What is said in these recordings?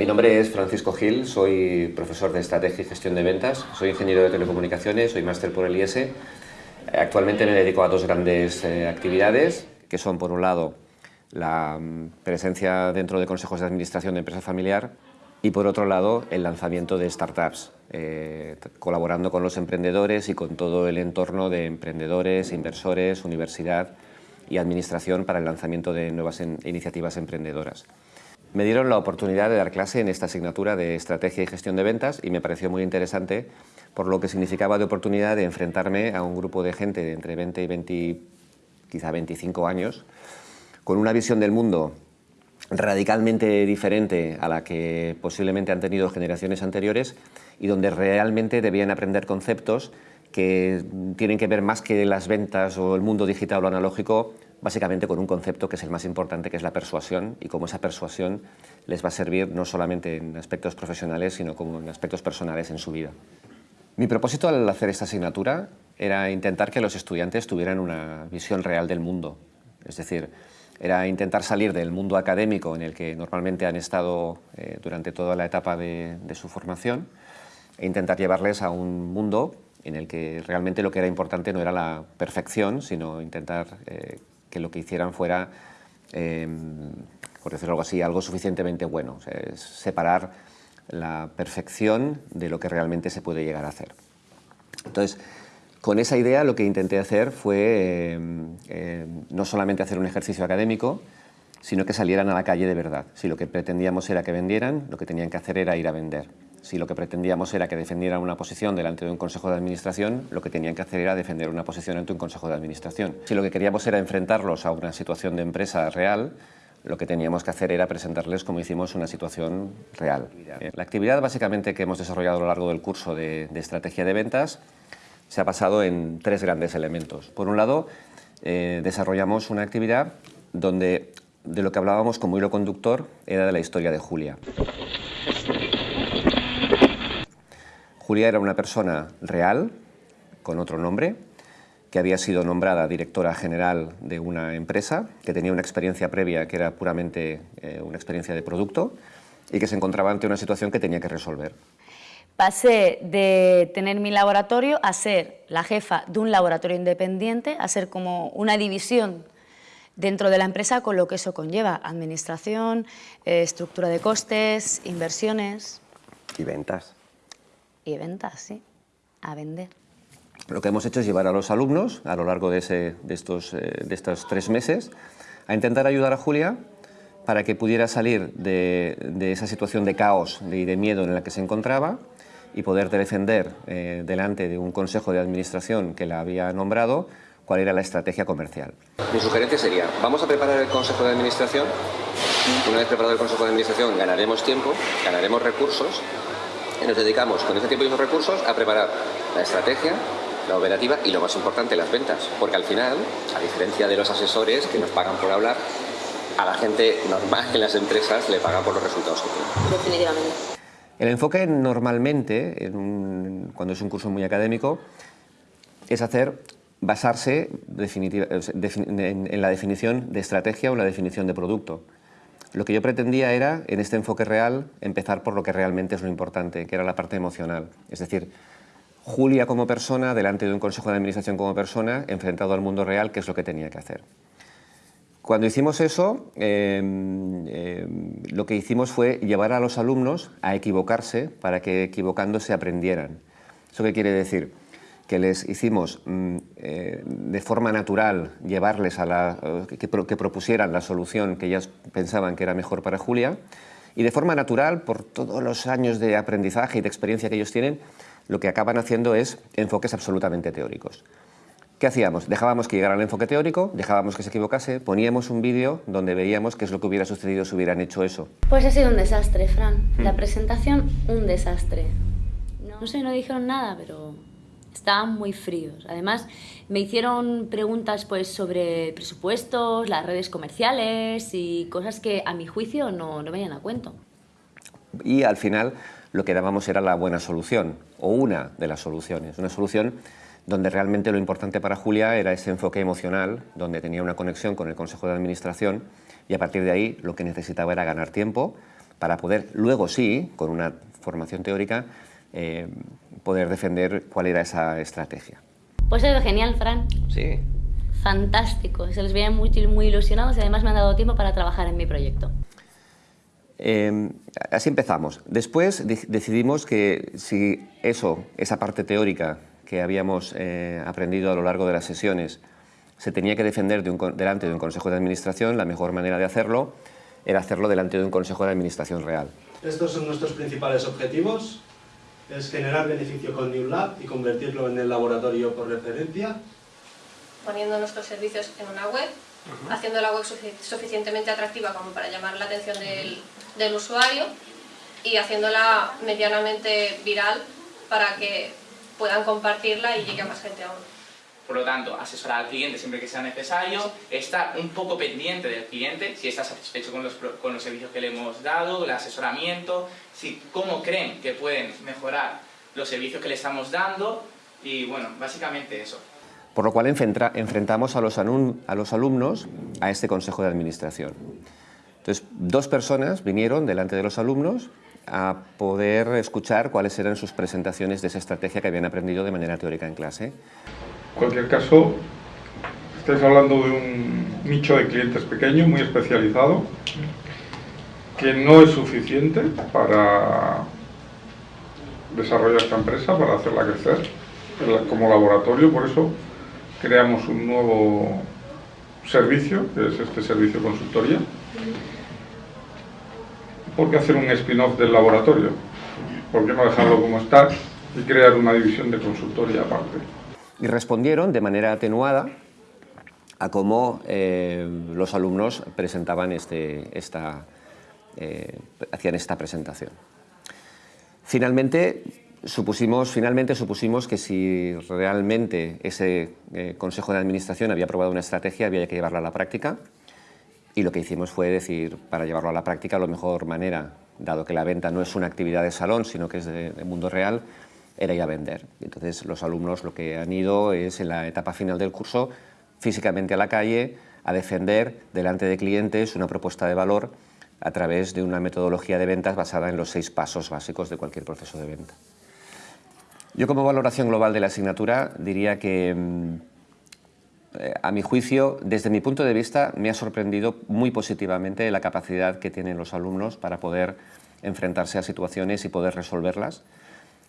Mi nombre es Francisco Gil, soy profesor de Estrategia y Gestión de Ventas, soy ingeniero de telecomunicaciones, soy máster por el IES. Actualmente me dedico a dos grandes eh, actividades, que son por un lado la mm, presencia dentro de consejos de administración de empresa familiar y por otro lado el lanzamiento de startups, eh, colaborando con los emprendedores y con todo el entorno de emprendedores, inversores, universidad y administración para el lanzamiento de nuevas iniciativas emprendedoras. Me dieron la oportunidad de dar clase en esta asignatura de Estrategia y Gestión de Ventas y me pareció muy interesante por lo que significaba de oportunidad de enfrentarme a un grupo de gente de entre 20 y 20, quizá 25 años, con una visión del mundo radicalmente diferente a la que posiblemente han tenido generaciones anteriores y donde realmente debían aprender conceptos que tienen que ver más que las ventas o el mundo digital o analógico básicamente con un concepto que es el más importante, que es la persuasión, y cómo esa persuasión les va a servir no solamente en aspectos profesionales, sino como en aspectos personales en su vida. Mi propósito al hacer esta asignatura era intentar que los estudiantes tuvieran una visión real del mundo, es decir, era intentar salir del mundo académico en el que normalmente han estado eh, durante toda la etapa de, su formación e intentar llevarles a un mundo en el que realmente lo que era importante no era la perfección, sino intentar eh, que lo que hicieran fuera, em, por decirlo algo así, algo suficientemente bueno. separar la perfección de lo que realmente se puede llegar a hacer. Entonces, con esa idea lo que intenté hacer fue em, em, no solamente hacer un ejercicio académico, sino que salieran a la calle de verdad. Si lo que pretendíamos era que vendieran, lo que tenían que hacer era ir a vender. Si lo que pretendíamos era que defendieran una posición delante de un consejo de administración, lo que tenían que hacer era defender una posición ante un consejo de administración. Si lo que queríamos era enfrentarlos a una situación de empresa real, lo que teníamos que hacer era presentarles, como hicimos, una situación real. La actividad básicamente que hemos desarrollado a lo largo del curso de, estrategia de ventas se ha basado en tres grandes elementos. Por un lado, eh, desarrollamos una actividad donde de lo que hablábamos como hilo conductor era de la historia de Julia. Julia era una persona real, con otro nombre, que había sido nombrada directora general de una empresa, que tenía una experiencia previa que era puramente eh, una experiencia de producto y que se encontraba ante una situación que tenía que resolver. Pasé de tener mi laboratorio a ser la jefa de un laboratorio independiente, a ser como una división dentro de la empresa con lo que eso conlleva, administración, eh, estructura de costes, inversiones. Y ventas y ventas, sí, a vender. Lo que hemos hecho es llevar a los alumnos a lo largo de, estos, eh, de estos tres meses a intentar ayudar a Julia para que pudiera salir de, esa situación de caos y de miedo en la que se encontraba y poder defender eh, delante de un consejo de administración que la había nombrado cuál era la estrategia comercial. Mi sugerencia sería, vamos a preparar el consejo de administración, una vez preparado el consejo de administración ganaremos tiempo, ganaremos recursos nos dedicamos con ese tiempo y esos recursos a preparar la estrategia, la operativa y lo más importante, las ventas. Porque al final, a diferencia de los asesores que nos pagan por hablar, a la gente normal en las empresas le pagan por los resultados que tienen. Definitivamente. El enfoque normalmente, cuando es un curso muy académico, es hacer basarse en la definición de estrategia o la definición de producto. Lo que yo pretendía era, en este enfoque real, empezar por lo que realmente es lo importante, que era la parte emocional. Es decir, Julia como persona, delante de un consejo de administración como persona, enfrentado al mundo real, qué es lo que tenía que hacer. Cuando hicimos eso, em, em, lo que hicimos fue llevar a los alumnos a equivocarse para que equivocándose aprendieran. ¿Eso qué quiere decir? Que les hicimos mm, eh, de forma natural llevarles a la, eh, que, propusieran la solución que ellas pensaban que era mejor para Julia y de forma natural, por todos los años de aprendizaje y de experiencia que ellos tienen, lo que acaban haciendo es enfoques absolutamente teóricos. ¿Qué hacíamos? Dejábamos que llegara al enfoque teórico, dejábamos que se equivocase, poníamos un vídeo donde veíamos qué es lo que hubiera sucedido si hubieran hecho eso. Pues ha sido un desastre, Fran. La mm. presentación, un desastre. No sé, no dijeron nada, pero estaban muy fríos. Además, me hicieron preguntas pues, sobre presupuestos, las redes comerciales y cosas que a mi juicio no, no venían a cuento. Y al final lo que dábamos era la buena solución, o una de las soluciones. Una solución donde realmente lo importante para Julia era ese enfoque emocional, donde tenía una conexión con el Consejo de Administración y a partir de ahí lo que necesitaba era ganar tiempo para poder luego sí, con una formación teórica, eh, poder defender cuál era esa estrategia. Pues es genial, Fran. Sí. Fantástico. Se les veía muy, muy ilusionados y además me han dado tiempo para trabajar en mi proyecto. Em, así empezamos. Después decidimos que si eso, esa parte teórica que habíamos eh, aprendido a lo largo de las sesiones, se tenía que defender delante de un consejo de administración, la mejor manera de hacerlo era hacerlo delante de un consejo de administración real. Estos son nuestros principales objetivos. Es generar beneficio con New Lab y convertirlo en el laboratorio por referencia. Poniendo nuestros servicios en una web, haciendo la web suficientemente atractiva como para llamar la atención del, del usuario y haciéndola medianamente viral para que puedan compartirla y llegue a más gente aún. Por lo tanto, asesorar al cliente siempre que sea necesario, estar un poco pendiente del cliente, si está satisfecho con los, con los servicios que le hemos dado, el asesoramiento, si, cómo creen que pueden mejorar los servicios que le estamos dando y bueno, básicamente eso. Por lo cual enfrentamos a los, a los alumnos a este consejo de administración. Entonces, dos personas vinieron delante de los alumnos a poder escuchar cuáles eran sus presentaciones de esa estrategia que habían aprendido de manera teórica en clase. En cualquier caso, estáis hablando de un nicho de clientes pequeño, muy especializado, que no es suficiente para desarrollar esta empresa, para hacerla crecer como laboratorio, por eso creamos un nuevo servicio, que es este servicio consultoría. ¿Por qué hacer un spin-off del laboratorio? ¿Por qué no dejarlo como está y crear una división de consultoría aparte? Y respondieron de manera atenuada a cómo eh, los alumnos presentaban este, esta, eh, hacían esta presentación. Finalmente supusimos, finalmente supusimos que si realmente ese eh, Consejo de Administración había aprobado una estrategia, había que llevarla a la práctica, y lo que hicimos fue decir, para llevarlo a la práctica, la mejor manera, dado que la venta no es una actividad de salón, sino que es de mundo real, era ir a vender. Entonces los alumnos lo que han ido es en la etapa final del curso físicamente a la calle a defender delante de clientes una propuesta de valor a través de una metodología de ventas basada en los seis pasos básicos de cualquier proceso de venta. Yo como valoración global de la asignatura diría que mm, a mi juicio, desde mi punto de vista, me ha sorprendido muy positivamente la capacidad que tienen los alumnos para poder enfrentarse a situaciones y poder resolverlas.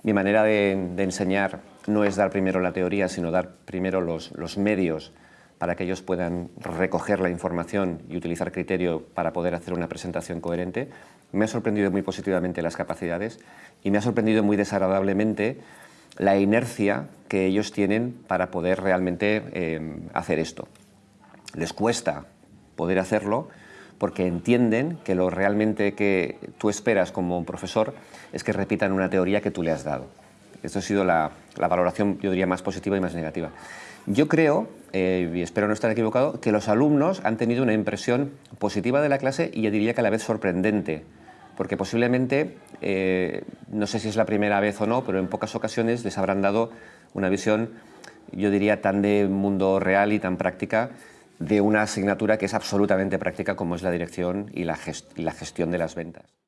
Mi manera de, enseñar no es dar primero la teoría, sino dar primero los, medios para que ellos puedan recoger la información y utilizar criterio para poder hacer una presentación coherente. Me ha sorprendido muy positivamente las capacidades y me ha sorprendido muy desagradablemente la inercia que ellos tienen para poder realmente eh, hacer esto. Les cuesta poder hacerlo porque entienden que lo realmente que tú esperas como profesor es que repitan una teoría que tú le has dado. Esto ha sido la, valoración, yo diría, más positiva y más negativa. Yo creo, eh, y espero no estar equivocado, que los alumnos han tenido una impresión positiva de la clase y yo diría que a la vez sorprendente, porque posiblemente, eh, no sé si es la primera vez o no, pero en pocas ocasiones les habrán dado una visión, yo diría, tan de mundo real y tan práctica de una asignatura que es absolutamente práctica como es la dirección y la, gestión de las ventas.